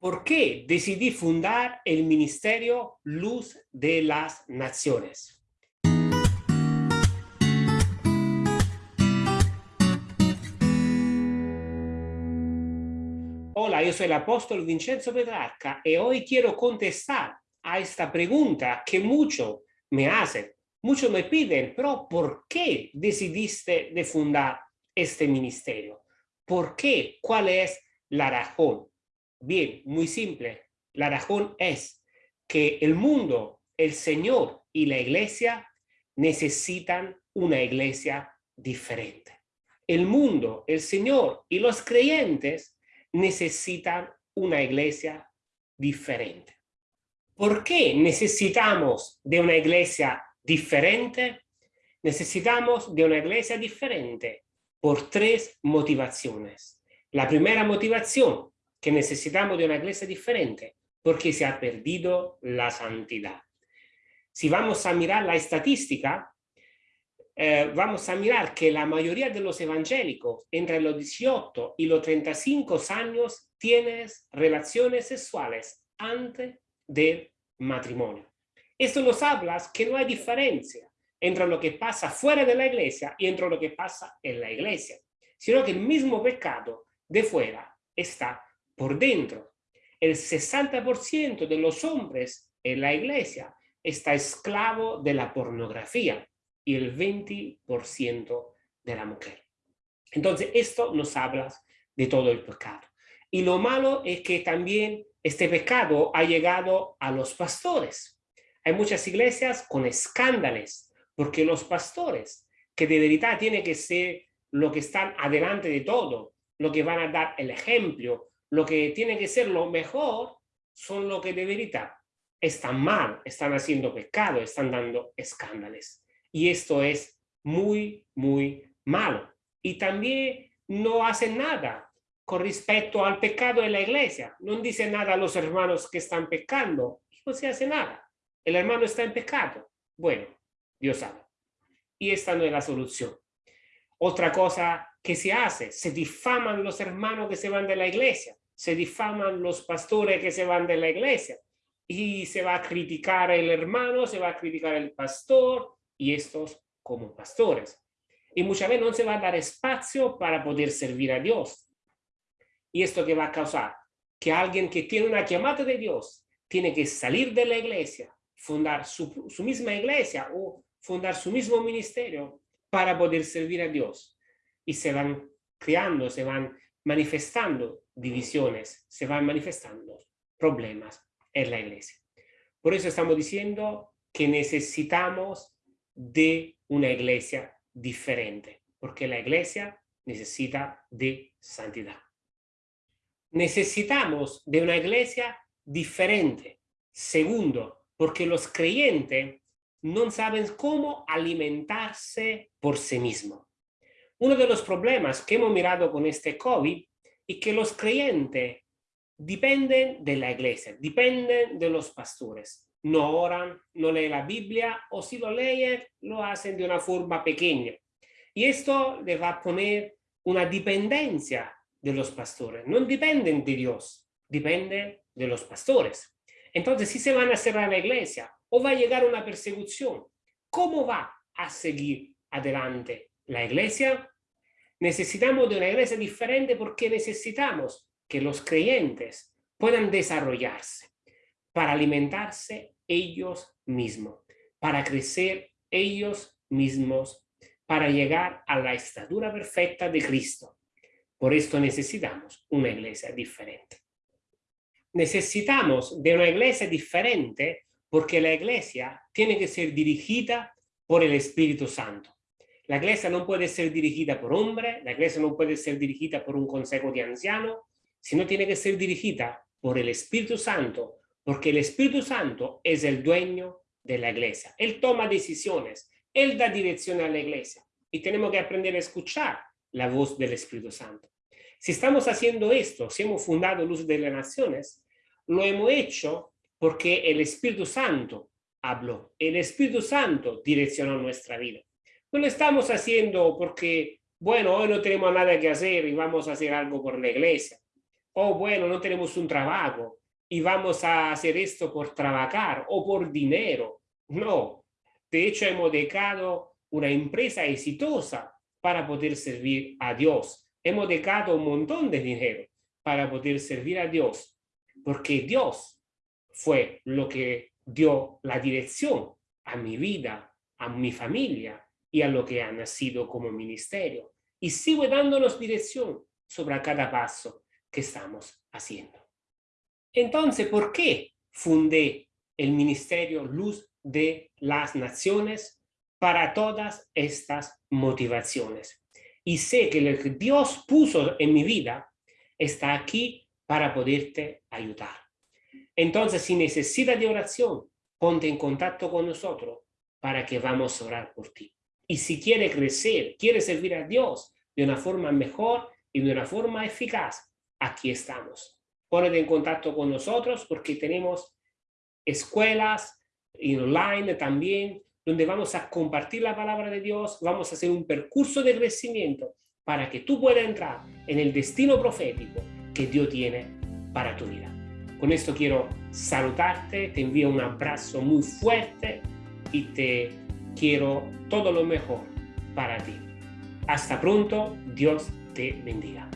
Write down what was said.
¿Por qué decidí fundar el Ministerio Luz de las Naciones? Hola, yo soy el apóstol Vincenzo Petrarca y hoy quiero contestar a esta pregunta que muchos me hacen. Muchos me piden, pero ¿por qué decidiste de fundar este ministerio? ¿Por qué? ¿Cuál es la razón? Bien, muy simple. La razón es que el mundo, el Señor y la iglesia necesitan una iglesia diferente. El mundo, el Señor y los creyentes necesitan una iglesia diferente. ¿Por qué necesitamos de una iglesia diferente? Necesitamos de una iglesia diferente por tres motivaciones. La primera motivación que necesitamos de una iglesia diferente porque se ha perdido la santidad. Si vamos a mirar la estadística, eh, vamos a mirar que la mayoría de los evangélicos entre los 18 y los 35 años tienen relaciones sexuales antes del matrimonio. Esto nos habla que no hay diferencia entre lo que pasa fuera de la iglesia y entre lo que pasa en la iglesia, sino que el mismo pecado de fuera está por dentro. El 60% de los hombres en la iglesia está esclavo de la pornografía y el 20% de la mujer. Entonces, esto nos habla de todo el pecado. Y lo malo es que también este pecado ha llegado a los pastores. Hay muchas iglesias con escándalos, porque los pastores, que de verdad tienen que ser lo que están adelante de todo, lo que van a dar el ejemplo, lo que tiene que ser lo mejor son lo que de verdad están mal, están haciendo pecado, están dando escándalos. Y esto es muy, muy malo. Y también no hacen nada con respecto al pecado en la iglesia. No dice nada a los hermanos que están pecando. No se hace nada. El hermano está en pecado. Bueno, Dios sabe. Y esta no es la solución. Otra cosa que se hace, se difaman los hermanos que se van de la iglesia se difaman los pastores que se van de la iglesia y se va a criticar el hermano, se va a criticar el pastor y estos como pastores. Y muchas veces no se va a dar espacio para poder servir a Dios. ¿Y esto que va a causar? Que alguien que tiene una llamada de Dios tiene que salir de la iglesia, fundar su, su misma iglesia o fundar su mismo ministerio para poder servir a Dios. Y se van creando, se van manifestando divisiones, se van manifestando problemas en la iglesia. Por eso estamos diciendo que necesitamos de una iglesia diferente, porque la iglesia necesita de santidad. Necesitamos de una iglesia diferente. Segundo, porque los creyentes no saben cómo alimentarse por sí mismos. Uno de los problemas que hemos mirado con este COVID es que los creyentes dependen de la iglesia, dependen de los pastores. No oran, no leen la Biblia o si lo leen, lo hacen de una forma pequeña. Y esto le va a poner una dependencia de los pastores. No dependen de Dios, dependen de los pastores. Entonces, si se van a cerrar la iglesia o va a llegar una persecución, ¿cómo va a seguir adelante la iglesia, necesitamos de una iglesia diferente porque necesitamos que los creyentes puedan desarrollarse para alimentarse ellos mismos, para crecer ellos mismos, para llegar a la estatura perfecta de Cristo. Por esto necesitamos una iglesia diferente. Necesitamos de una iglesia diferente porque la iglesia tiene que ser dirigida por el Espíritu Santo. La iglesia no puede ser dirigida por hombre, la iglesia no puede ser dirigida por un consejo de ancianos, sino tiene que ser dirigida por el Espíritu Santo, porque el Espíritu Santo es el dueño de la iglesia. Él toma decisiones, Él da dirección a la iglesia y tenemos que aprender a escuchar la voz del Espíritu Santo. Si estamos haciendo esto, si hemos fundado Luz de las Naciones, lo hemos hecho porque el Espíritu Santo habló, el Espíritu Santo direccionó nuestra vida. No lo estamos haciendo porque, bueno, hoy no tenemos nada que hacer y vamos a hacer algo por la iglesia. oh, bueno, no tenemos un trabajo y vamos a hacer esto por trabajar o por dinero. No, de hecho hemos dejado una empresa exitosa para poder servir a Dios. Hemos dejado un montón de dinero para poder servir a Dios, porque Dios fue lo que dio la dirección a mi vida, a mi familia y a lo que ha nacido como ministerio. Y sigue dándonos dirección sobre cada paso que estamos haciendo. Entonces, ¿por qué fundé el Ministerio Luz de las Naciones para todas estas motivaciones? Y sé que lo que Dios puso en mi vida está aquí para poderte ayudar. Entonces, si necesitas de oración, ponte en contacto con nosotros para que vamos a orar por ti. Y si quieres crecer, quieres servir a Dios de una forma mejor y de una forma eficaz, aquí estamos. Ponete en contacto con nosotros porque tenemos escuelas online también, donde vamos a compartir la palabra de Dios, vamos a hacer un percurso de crecimiento para que tú puedas entrar en el destino profético que Dios tiene para tu vida. Con esto quiero saludarte, te envío un abrazo muy fuerte y te quiero todo lo mejor para ti. Hasta pronto, Dios te bendiga.